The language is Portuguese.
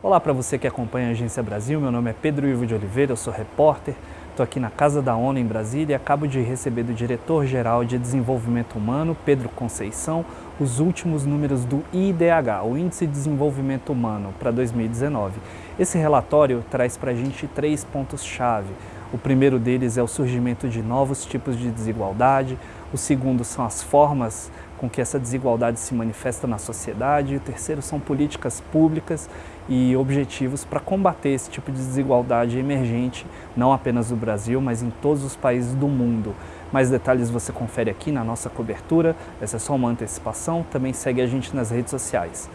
Olá para você que acompanha a Agência Brasil, meu nome é Pedro Ivo de Oliveira, eu sou repórter, estou aqui na Casa da ONU em Brasília e acabo de receber do Diretor-Geral de Desenvolvimento Humano, Pedro Conceição, os últimos números do IDH, o Índice de Desenvolvimento Humano, para 2019. Esse relatório traz para a gente três pontos-chave. O primeiro deles é o surgimento de novos tipos de desigualdade, o segundo são as formas com que essa desigualdade se manifesta na sociedade, e o terceiro são políticas públicas e objetivos para combater esse tipo de desigualdade emergente, não apenas no Brasil, mas em todos os países do mundo. Mais detalhes você confere aqui na nossa cobertura, essa é só uma antecipação, também segue a gente nas redes sociais.